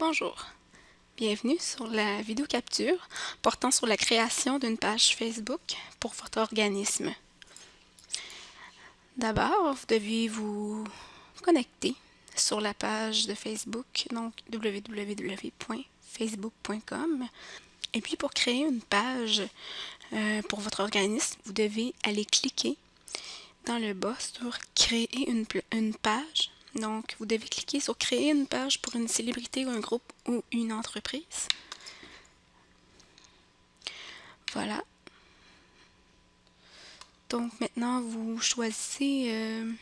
Bonjour, bienvenue sur la vidéo capture portant sur la création d'une page Facebook pour votre organisme. D'abord, vous devez vous connecter sur la page de Facebook, donc www.facebook.com. Et puis pour créer une page euh, pour votre organisme, vous devez aller cliquer dans le bas sur Créer une, une page donc, vous devez cliquer sur Créer une page pour une célébrité ou un groupe ou une entreprise. Voilà. Donc, maintenant, vous choisissez euh,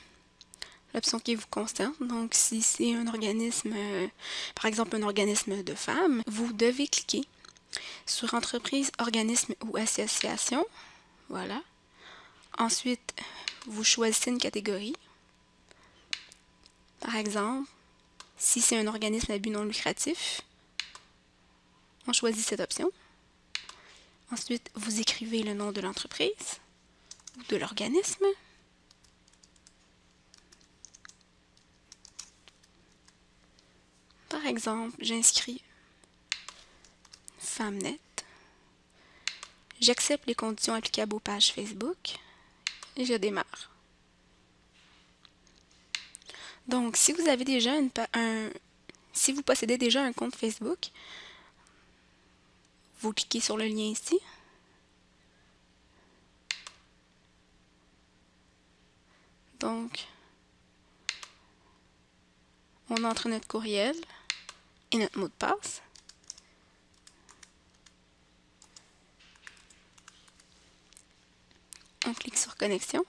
l'option qui vous concerne. Donc, si c'est un organisme, euh, par exemple un organisme de femmes, vous devez cliquer sur Entreprise, organisme ou association. Voilà. Ensuite, vous choisissez une catégorie. Par exemple, si c'est un organisme à but non lucratif, on choisit cette option. Ensuite, vous écrivez le nom de l'entreprise ou de l'organisme. Par exemple, j'inscris FemmeNet. J'accepte les conditions applicables aux pages Facebook et je démarre. Donc, si vous avez déjà une, un, si vous possédez déjà un compte Facebook, vous cliquez sur le lien ici. Donc, on entre notre courriel et notre mot de passe. On clique sur connexion.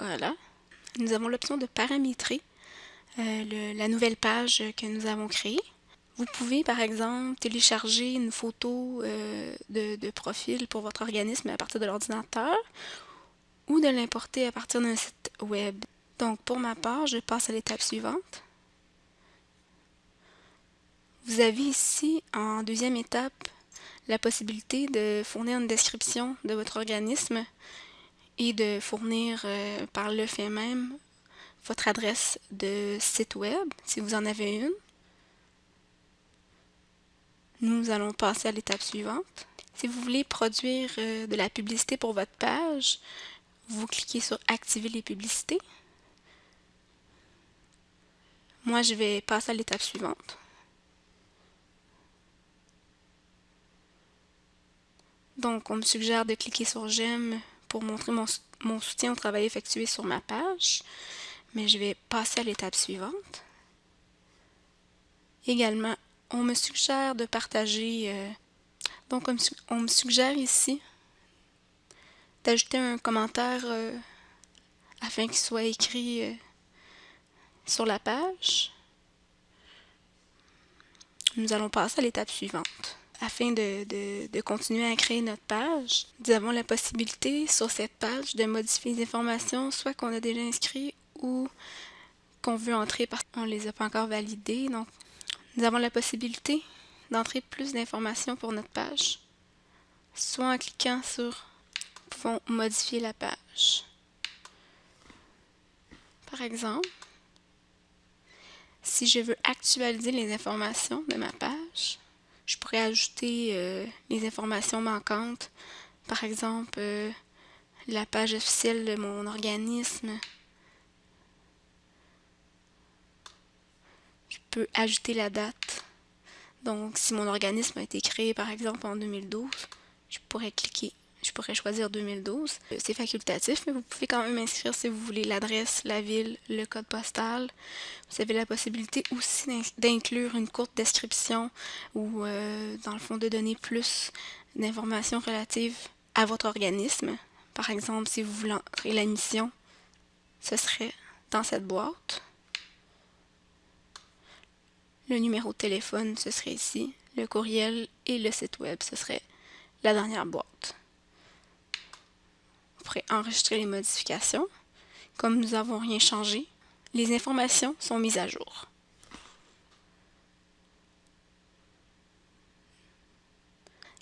Voilà. Nous avons l'option de paramétrer euh, la nouvelle page que nous avons créée. Vous pouvez, par exemple, télécharger une photo euh, de, profil pour votre organisme à partir de l'ordinateur ou de l'importer à partir d'un site web. Donc, pour ma part, je passe à l'étape suivante. Vous avez ici, en deuxième étape, la possibilité de fournir une description de votre organisme et de fournir euh, par le fait même votre adresse de site web, si vous en avez une. Nous allons passer à l'étape suivante. Si vous voulez produire euh, de la publicité pour votre page, vous cliquez sur Activer les publicités. Moi, je vais passer à l'étape suivante. Donc, on me suggère de cliquer sur J'aime pour montrer mon, soutien au travail effectué sur ma page, mais je vais passer à l'étape suivante. Également, on me suggère de partager, euh, donc on me, suggère ici d'ajouter un commentaire euh, afin qu'il soit écrit euh, sur la page. Nous allons passer à l'étape suivante afin de, continuer à créer notre page, nous avons la possibilité sur cette page de modifier les informations, soit qu'on a déjà inscrit ou qu'on veut entrer parce qu'on ne les a pas encore validées. Donc, nous avons la possibilité d'entrer plus d'informations pour notre page, soit en cliquant sur « Pouvons modifier la page ». Par exemple, si je veux actualiser les informations de ma page, je pourrais ajouter euh, les informations manquantes. Par exemple, euh, la page officielle de mon organisme. Je peux ajouter la date. Donc, si mon organisme a été créé, par exemple, en 2012, je pourrais cliquer je pourrais choisir 2012. Euh, c'est facultatif, mais vous pouvez quand même inscrire si vous voulez l'adresse, la ville, le code postal. Vous avez la possibilité aussi d'inclure une courte description ou, euh, dans le fond, de donner plus d'informations relatives à votre organisme. Par exemple, si vous voulez entrer la mission, ce serait dans cette boîte. Le numéro de téléphone, ce serait ici. Le courriel et le site web, ce serait la dernière boîte enregistrer les modifications. Comme nous n'avons rien changé, les informations sont mises à jour.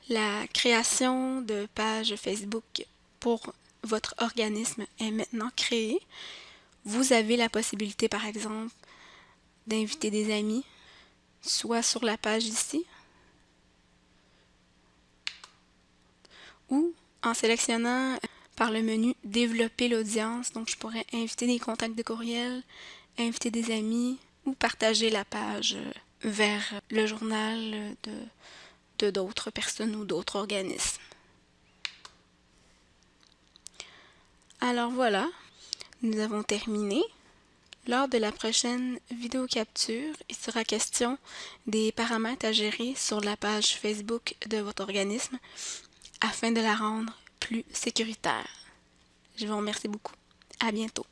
La création de page Facebook pour votre organisme est maintenant créée. Vous avez la possibilité, par exemple, d'inviter des amis, soit sur la page ici, ou en sélectionnant par le menu développer l'audience. Donc, je pourrais inviter des contacts de courriel, inviter des amis ou partager la page vers le journal de d'autres personnes ou d'autres organismes. Alors voilà, nous avons terminé. Lors de la prochaine vidéo capture, il sera question des paramètres à gérer sur la page Facebook de votre organisme afin de la rendre plus sécuritaire. Je vous remercie beaucoup. À bientôt.